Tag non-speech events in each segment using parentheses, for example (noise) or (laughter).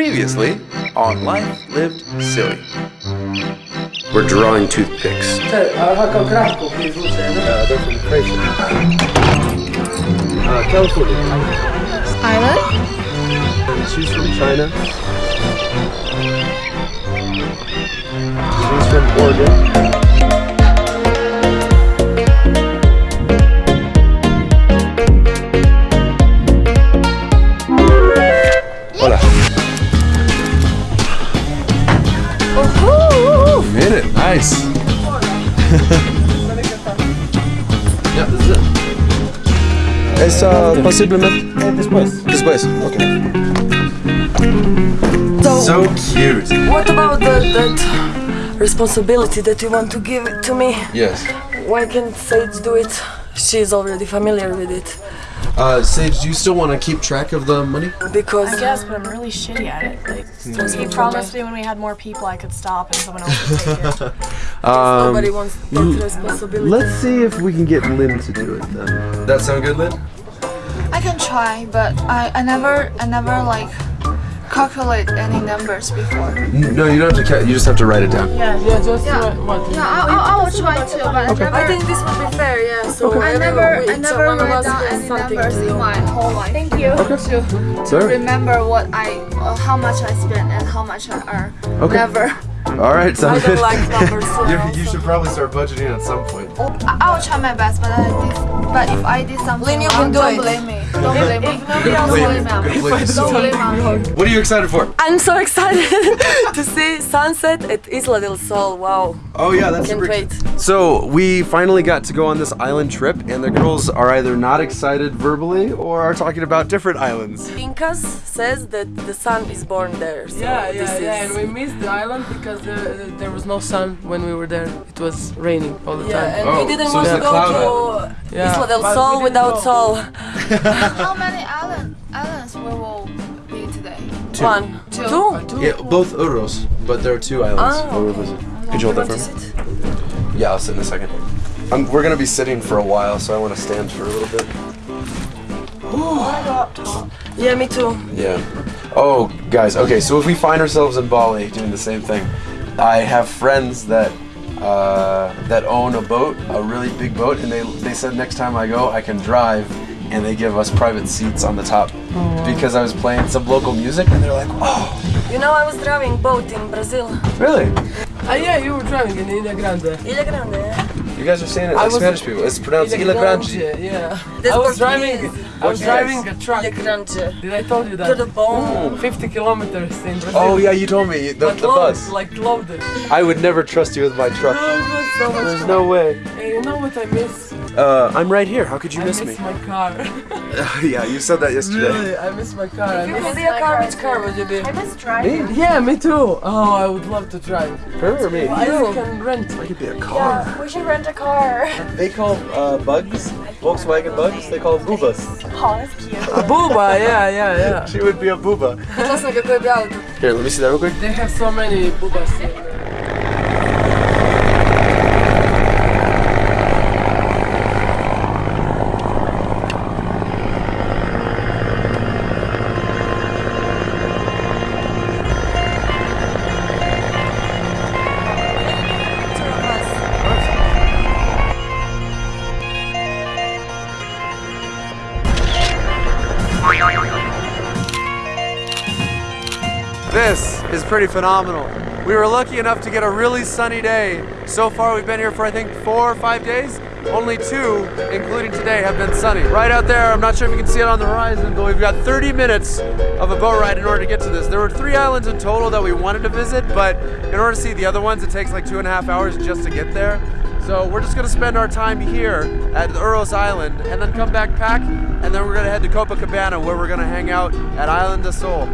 Previously on Life Lived Silly. We're drawing toothpicks. Uh, they're from Croatia. Uh, California. Island? She's from China. She's from Oregon. Es posiblemente Después. después. Okay. So cute. What about the, that responsibility that you want to give it to me? Yes. Why can't Sage do it? She's already familiar with it. Uh, Sage, do you still want to keep track of the money? Because I guess, but I'm really shitty at it. Like, he promised me when we had more people I could stop and someone else would take it. (laughs) nobody wants that responsibility. Let's see if we can get Lynn to do it then. That sound good, Lynn? I can try, but I, I never I never like calculate any numbers before. No, you don't have to. Ca- you just have to write it down. Yeah, yeah, just Yeah, what? yeah, I, I, I will try to, but I never I think this would be fair, yeah. So I never I never one write down any numbers in my whole life. Thank you. To, to remember what I uh, how much I spend and how much I earn. Okay. Never. All right, I don't good. like numbers. (laughs) so You, should probably start budgeting at some point. I, I will try my best, but I did, but if I did something Lynn, you can do don't it. blame me. Don't blame me. Don't blame me. Don't blame me. What are you excited for? I'm so excited (laughs) to see sunset at Isla del Sol. Wow, Oh yeah, that's can't super wait. So we finally got to go on this island trip, and the girls are either not excited verbally or are talking about different islands. Incas says that the sun is born there. So Yeah, this yeah, is, yeah, and we missed the island because uh, there was no sun when we were there. It was raining all the Yeah, time. and Oh, we didn't so want to go to Yeah, Isla del Sol without go. sol. (laughs) How many island, islands we will be today? One, two. Yeah, both Uros, but there are two islands. Oh. Could you hold that for me? sit? Yeah, I'll sit in a second. Um, we're gonna be sitting for a while, so I want to stand for a little bit. Yeah, me too. Yeah. Oh, guys. Okay, so if we find ourselves in Bali doing the same thing, I have friends that uh, that own a boat, a really big boat, and they they said next time I go, I can drive, and they give us private seats on the top because I was playing some local music, and they're like, oh, You know, I was driving boat in Brazil. really? Ah, yeah, you were driving in Ilha Grande. Ilha Grande. yeah? You guys are saying it like was- Spanish people. It's pronounced Ilha Grande. yeah. That's I was Portuguese. driving. I was driving a truck. Ilha Grande. Did I told you that? To the bone. 50 kilometers in Brazil. Oh yeah, you told me the, But the loaded, bus. like loaded. I would never trust you with my truck. (laughs) Oh, it was so much There's fun. no way. Hey, you know what I miss? Uh, I'm right here. How could you I miss miss me? my car. (laughs) yeah, you said that yesterday. really, I miss my car. I You miss could be a car, which car would you be? I miss driving. Yeah, me too. Oh, I would love to drive. Her or me? I can rent. I could be a car. We should rent a car. They call uh, bugs, Volkswagen bugs, they call boobas. Oh, that's cute. A booba, yeah, yeah, yeah. (laughs) She would be a booba. Časno kako je bi. Here, let me see that real quick. They have so many boobas pretty phenomenal. We were lucky enough to get a really sunny day. So far, we've been here for I think four or five days. Only two, including today, have been sunny. Right out there, I'm not sure if you can see it on the horizon, but we've got 30 minutes of a boat ride in order to get to this. There were three islands in total that we wanted to visit, but in order to see the other ones, it takes like two and a half hours just to get there. So we're just gonna spend our time here at Uros Island and then come back pack, and then we're gonna head to Copacabana where we're gonna hang out at Island de Sol.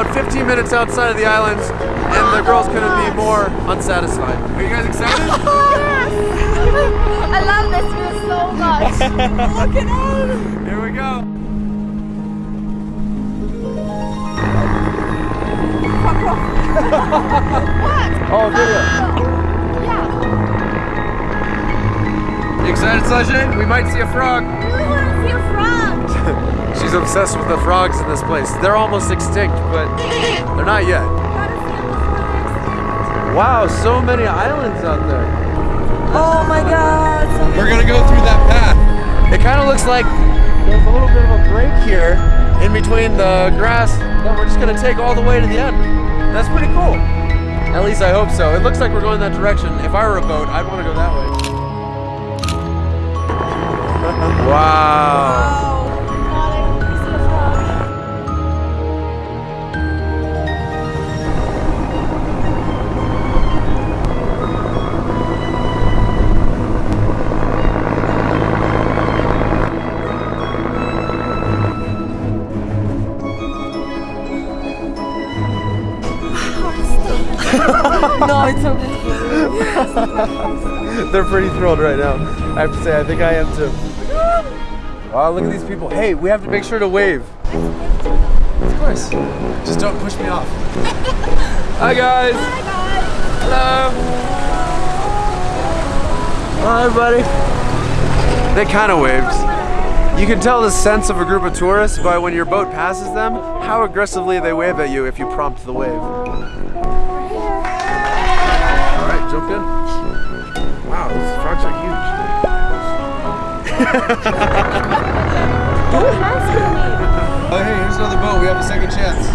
About 15 minutes outside of the islands, and the girls couldn't be more unsatisfied. Are you guys excited? Yes! (laughs) I love this view so much. (laughs) Look at out! Here we go. What? Oh, video. You excited, Sajay? We might see a frog. We want to see a frog. (laughs) She's obsessed with the frogs in this place. They're almost extinct, but they're not yet. Wow, so many islands out there. Oh my god. We're gonna go through that path. It kind of looks like there's a little bit of a break here in between the grass that we're just gonna take all the way to the end. That's pretty cool. At least I hope so. It looks like we're going that direction. If I were a boat, I'd want to go that way. (laughs) wow. (laughs) No, it's okay. (laughs) They're pretty thrilled right now. I have to say, I think I am too. Wow, look at these people. Hey, we have to make sure to wave. Of course. Just don't push me off. (laughs) Hi guys. Hello. Hi, buddy. They kind of waved. You can tell the sense of a group of tourists by when your boat passes them, how aggressively they wave at you if you prompt the wave. Oh, hey, here's another boat. We have a second chance.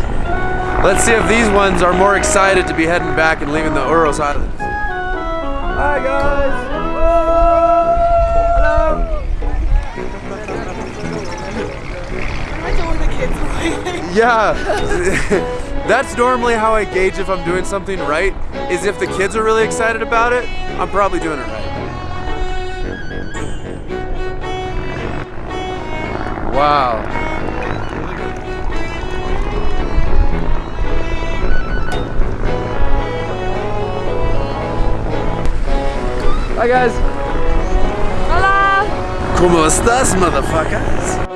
Let's see if these ones are more excited to be heading back and leaving the Uros Islands. Hi, guys. Hello. Yeah. (laughs) That's normally how I gauge if I'm doing something right, is if the kids are really excited about it, I'm probably doing it right. Wow. Hi guys. Hola. ¿Cómo estás, motherfuckers?